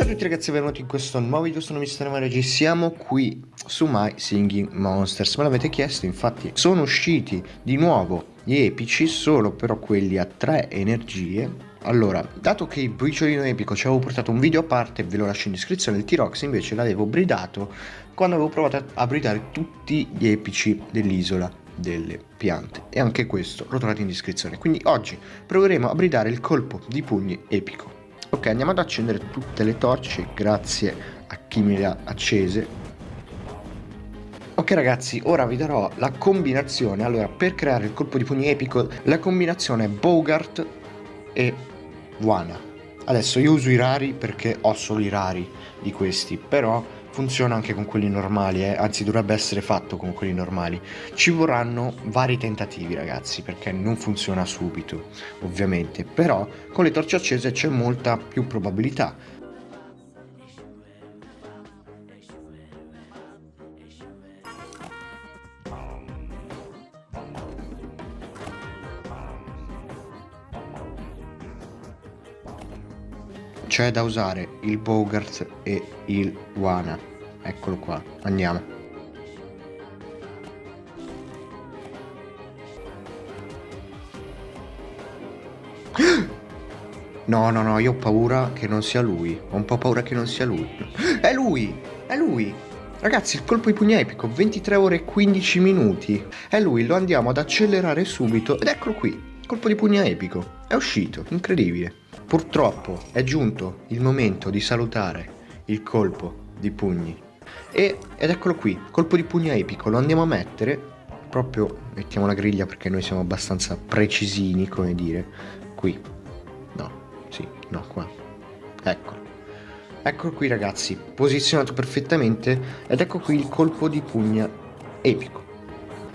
Ciao a tutti ragazzi, benvenuti in questo nuovo video, sono Mr. Mario siamo qui su My Singing Monsters, me l'avete chiesto, infatti sono usciti di nuovo gli epici, solo però quelli a tre energie allora, dato che il briciolino epico ci avevo portato un video a parte, ve lo lascio in descrizione, il T-Rox invece l'avevo bridato quando avevo provato a bridare tutti gli epici dell'isola delle piante e anche questo lo trovate in descrizione. Quindi oggi proveremo a bridare il colpo di pugni epico. Ok, andiamo ad accendere tutte le torce, grazie a chi me le ha accese. Ok ragazzi, ora vi darò la combinazione, allora per creare il colpo di pugni epico la combinazione Bogart e Wana. Adesso io uso i rari perché ho solo i rari di questi, però funziona anche con quelli normali, eh? anzi dovrebbe essere fatto con quelli normali. Ci vorranno vari tentativi ragazzi, perché non funziona subito, ovviamente, però con le torce accese c'è molta più probabilità c'è da usare il Bogart e il Wana eccolo qua andiamo no no no io ho paura che non sia lui ho un po' paura che non sia lui è lui è lui Ragazzi, il colpo di pugno epico, 23 ore e 15 minuti. È lui, lo andiamo ad accelerare subito. Ed eccolo qui, colpo di pugno epico. È uscito, incredibile. Purtroppo è giunto il momento di salutare il colpo di pugni. E, ed eccolo qui, colpo di pugno epico, lo andiamo a mettere, proprio, mettiamo la griglia perché noi siamo abbastanza precisini, come dire, qui. No, sì, no, qua. Eccolo. Eccolo qui ragazzi, posizionato perfettamente ed ecco qui il colpo di pugna epico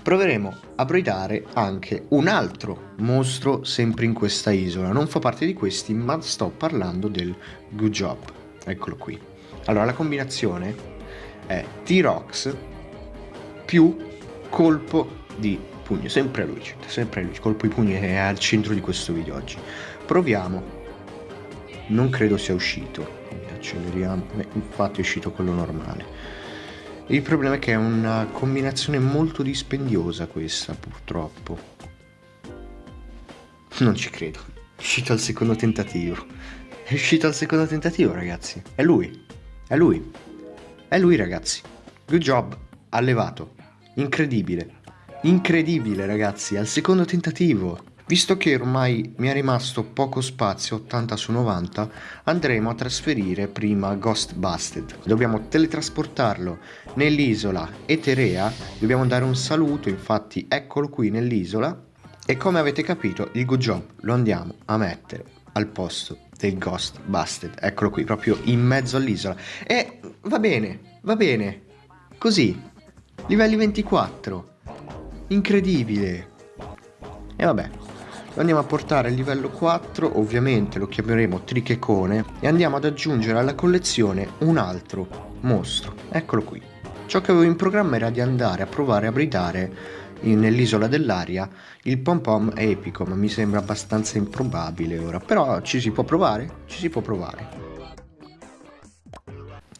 proveremo a bridare anche un altro mostro sempre in questa isola. Non fa parte di questi, ma sto parlando del Good Job. Eccolo qui. Allora, la combinazione è T-Rox più colpo di pugno. Sempre lui, sempre lui. Colpo di pugno è al centro di questo video oggi. Proviamo. Non credo sia uscito. Acceleriamo. Infatti è uscito quello normale. Il problema è che è una combinazione molto dispendiosa questa, purtroppo. Non ci credo. È uscito al secondo tentativo. È uscito al secondo tentativo, ragazzi. È lui. È lui. È lui, ragazzi. Good job. Ha levato. Incredibile. Incredibile, ragazzi. Al secondo tentativo. Visto che ormai mi è rimasto poco spazio, 80 su 90, andremo a trasferire prima Ghost Busted. Dobbiamo teletrasportarlo nell'isola Eterea, dobbiamo dare un saluto, infatti eccolo qui nell'isola, e come avete capito il good job lo andiamo a mettere al posto del Ghost Busted. Eccolo qui, proprio in mezzo all'isola. E va bene, va bene, così, livelli 24, incredibile. E vabbè, lo andiamo a portare a livello 4, ovviamente lo chiameremo Trichecone, e andiamo ad aggiungere alla collezione un altro mostro. Eccolo qui. Ciò che avevo in programma era di andare a provare a bridare nell'isola dell'aria il pom pom epico ma mi sembra abbastanza improbabile ora però ci si può provare ci si può provare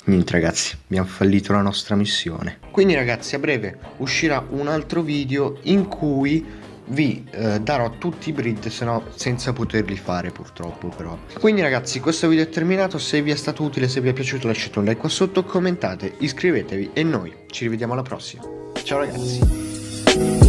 niente ragazzi abbiamo fallito la nostra missione. Quindi ragazzi a breve uscirà un altro video in cui vi eh, darò tutti i breed se no senza poterli fare purtroppo però. Quindi ragazzi questo video è terminato. Se vi è stato utile se vi è piaciuto lasciate un like qua sotto commentate iscrivetevi e noi ci rivediamo alla prossima. Ciao ragazzi